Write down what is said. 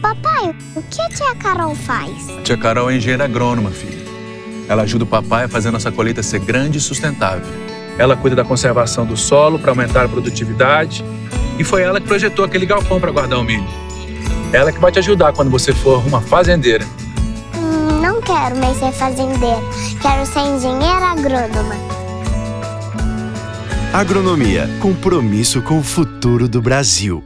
Papai, o que a tia Carol faz? A Tia Carol é engenheira agrônoma, filha. Ela ajuda o papai a fazer nossa colheita ser grande e sustentável. Ela cuida da conservação do solo para aumentar a produtividade. E foi ela que projetou aquele galpão para guardar o milho. Ela que vai te ajudar quando você for uma fazendeira. Hum, não quero mais ser fazendeira. Quero ser engenheira agrônoma. Agronomia, compromisso com o futuro do Brasil.